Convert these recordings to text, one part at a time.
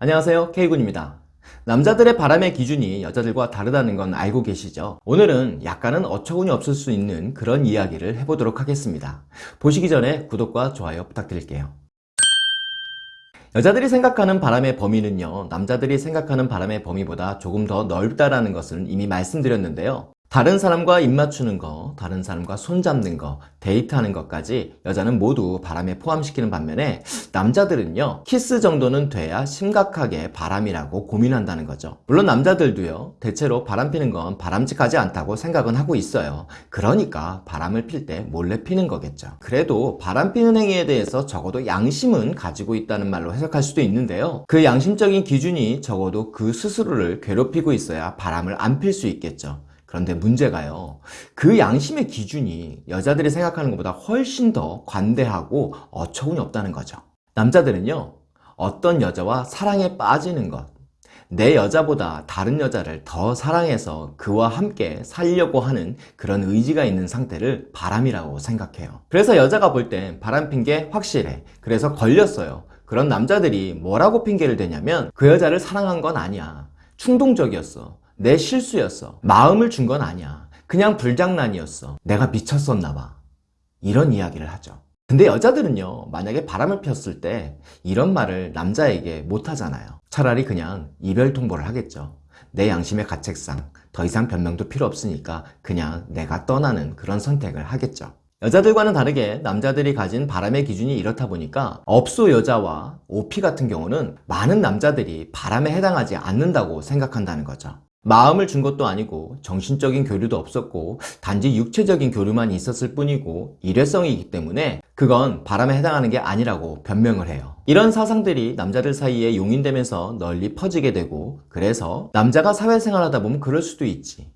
안녕하세요 K군입니다. 남자들의 바람의 기준이 여자들과 다르다는 건 알고 계시죠? 오늘은 약간은 어처구니 없을 수 있는 그런 이야기를 해보도록 하겠습니다. 보시기 전에 구독과 좋아요 부탁드릴게요. 여자들이 생각하는 바람의 범위는요 남자들이 생각하는 바람의 범위보다 조금 더 넓다라는 것을 이미 말씀드렸는데요 다른 사람과 입 맞추는 거, 다른 사람과 손 잡는 거, 데이트하는 것까지 여자는 모두 바람에 포함시키는 반면에 남자들은요 키스 정도는 돼야 심각하게 바람이라고 고민한다는 거죠. 물론 남자들도요 대체로 바람 피는 건 바람직하지 않다고 생각은 하고 있어요. 그러니까 바람을 필 때 몰래 피는 거겠죠. 그래도 바람 피는 행위에 대해서 적어도 양심은 가지고 있다는 말로 해석할 수도 있는데요. 그 양심적인 기준이 적어도 그 스스로를 괴롭히고 있어야 바람을 안 필 수 있겠죠 그런데 문제가요. 그 양심의 기준이 여자들이 생각하는 것보다 훨씬 더 관대하고 어처구니 없다는 거죠. 남자들은요. 어떤 여자와 사랑에 빠지는 것, 내 여자보다 다른 여자를 더 사랑해서 그와 함께 살려고 하는 그런 의지가 있는 상태를 바람이라고 생각해요. 그래서 여자가 볼 땐 바람 핀게 확실해. 그래서 걸렸어요. 그런 남자들이 뭐라고 핑계를 대냐면 그 여자를 사랑한 건 아니야. 충동적이었어. 내 실수였어. 마음을 준 건 아니야. 그냥 불장난이었어. 내가 미쳤었나 봐. 이런 이야기를 하죠. 근데 여자들은요, 만약에 바람을 폈을 때 이런 말을 남자에게 못 하잖아요. 차라리 그냥 이별 통보를 하겠죠. 내 양심의 가책상 더 이상 변명도 필요 없으니까 그냥 내가 떠나는 그런 선택을 하겠죠. 여자들과는 다르게 남자들이 가진 바람의 기준이 이렇다 보니까 업소 여자와 OP 같은 경우는 많은 남자들이 바람에 해당하지 않는다고 생각한다는 거죠. 마음을 준 것도 아니고 정신적인 교류도 없었고 단지 육체적인 교류만 있었을 뿐이고 일회성이기 때문에 그건 바람에 해당하는 게 아니라고 변명을 해요. 이런 사상들이 남자들 사이에 용인되면서 널리 퍼지게 되고 그래서 남자가 사회생활 하다 보면 그럴 수도 있지.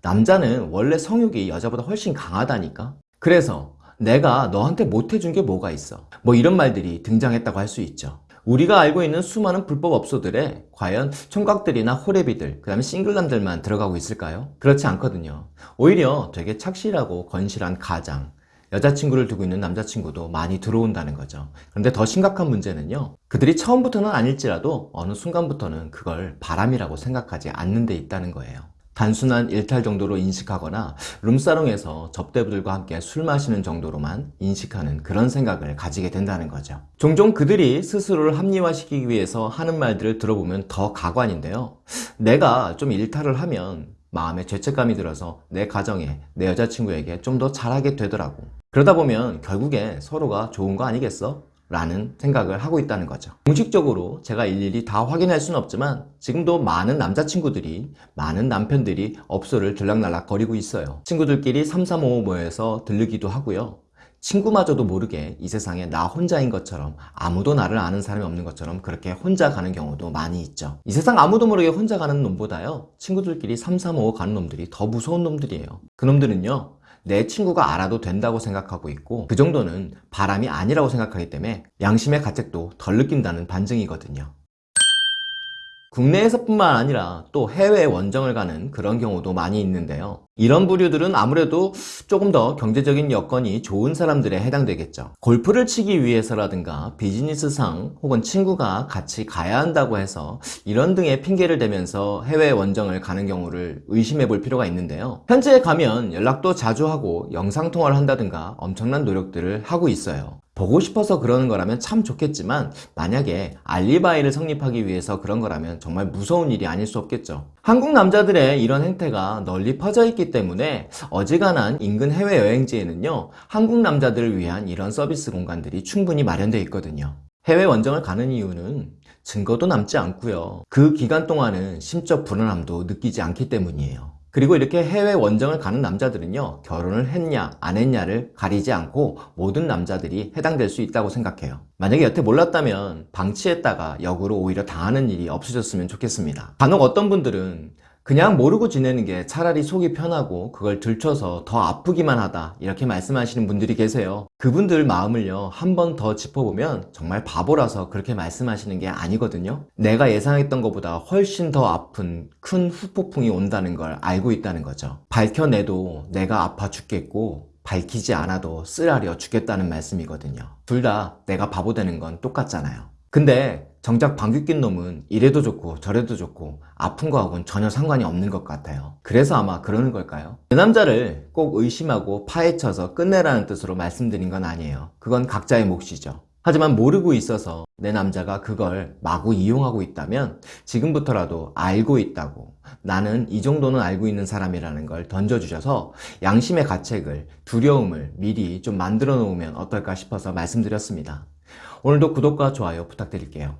남자는 원래 성욕이 여자보다 훨씬 강하다니까? 그래서 내가 너한테 못해준 게 뭐가 있어? 뭐 이런 말들이 등장했다고 할 수 있죠. 우리가 알고 있는 수많은 불법 업소들에 과연 총각들이나 호래비들 그 다음에 싱글남들만 들어가고 있을까요? 그렇지 않거든요. 오히려 되게 착실하고 건실한 가장 여자친구를 두고 있는 남자친구도 많이 들어온다는 거죠. 그런데 더 심각한 문제는요 그들이 처음부터는 아닐지라도 어느 순간부터는 그걸 바람이라고 생각하지 않는 데 있다는 거예요 단순한 일탈 정도로 인식하거나 룸사롱에서 접대부들과 함께 술 마시는 정도로만 인식하는 그런 생각을 가지게 된다는 거죠. 종종 그들이 스스로를 합리화시키기 위해서 하는 말들을 들어보면 더 가관인데요. 내가 좀 일탈을 하면 마음에 죄책감이 들어서 내 가정에 내 여자친구에게 좀 더 잘하게 되더라고. 그러다 보면 결국에 서로가 좋은 거 아니겠어? 라는 생각을 하고 있다는 거죠. 공식적으로 제가 일일이 다 확인할 수는 없지만 지금도 많은 남자친구들이 많은 남편들이 업소를 들락날락 거리고 있어요. 친구들끼리 3355 모여서 들르기도 하고요. 친구마저도 모르게 이 세상에 나 혼자인 것처럼 아무도 나를 아는 사람이 없는 것처럼 그렇게 혼자 가는 경우도 많이 있죠. 이 세상 아무도 모르게 혼자 가는 놈보다요 친구들끼리 3355 가는 놈들이 더 무서운 놈들이에요. 그 놈들은요 내 친구가 알아도 된다고 생각하고 있고 그 정도는 바람이 아니라고 생각하기 때문에 양심의 가책도 덜 느낀다는 반증이거든요 국내에서뿐만 아니라 또 해외 원정을 가는 그런 경우도 많이 있는데요. 이런 부류들은 아무래도 조금 더 경제적인 여건이 좋은 사람들에 해당되겠죠. 골프를 치기 위해서라든가 비즈니스상 혹은 친구가 같이 가야 한다고 해서 이런 등의 핑계를 대면서 해외 원정을 가는 경우를 의심해 볼 필요가 있는데요. 현재 가면 연락도 자주 하고 영상통화를 한다든가 엄청난 노력들을 하고 있어요 보고 싶어서 그러는 거라면 참 좋겠지만 만약에 알리바이를 성립하기 위해서 그런 거라면 정말 무서운 일이 아닐 수 없겠죠. 한국 남자들의 이런 행태가 널리 퍼져 있기 때문에 어지간한 인근 해외여행지에는요 한국 남자들을 위한 이런 서비스 공간들이 충분히 마련되어 있거든요. 해외 원정을 가는 이유는 증거도 남지 않고요. 그 기간 동안은 심적 불안함도 느끼지 않기 때문이에요 그리고 이렇게 해외 원정을 가는 남자들은요 결혼을 했냐 안 했냐를 가리지 않고 모든 남자들이 해당될 수 있다고 생각해요. 만약에 여태 몰랐다면 방치했다가 역으로 오히려 당하는 일이 없어졌으면 좋겠습니다. 간혹 어떤 분들은 그냥 모르고 지내는 게 차라리 속이 편하고 그걸 들춰서 더 아프기만 하다 이렇게 말씀하시는 분들이 계세요. 그분들 마음을요 한 번 더 짚어보면 정말 바보라서 그렇게 말씀하시는 게 아니거든요. 내가 예상했던 것보다 훨씬 더 아픈 큰 후폭풍이 온다는 걸 알고 있다는 거죠. 밝혀내도 내가 아파 죽겠고 밝히지 않아도 쓰라려 죽겠다는 말씀이거든요. 둘 다 내가 바보 되는 건 똑같잖아요 근데 정작 방귀 낀 놈은 이래도 좋고 저래도 좋고 아픈 거하고는 전혀 상관이 없는 것 같아요. 그래서 아마 그러는 걸까요? 그 남자를 꼭 의심하고 파헤쳐서 끝내라는 뜻으로 말씀드린 건 아니에요. 그건 각자의 몫이죠. 하지만 모르고 있어서 내 남자가 그걸 마구 이용하고 있다면 지금부터라도 알고 있다고 나는 이 정도는 알고 있는 사람이라는 걸 던져주셔서 양심의 가책을 두려움을 미리 좀 만들어 놓으면 어떨까 싶어서 말씀드렸습니다. 오늘도 구독과 좋아요 부탁드릴게요.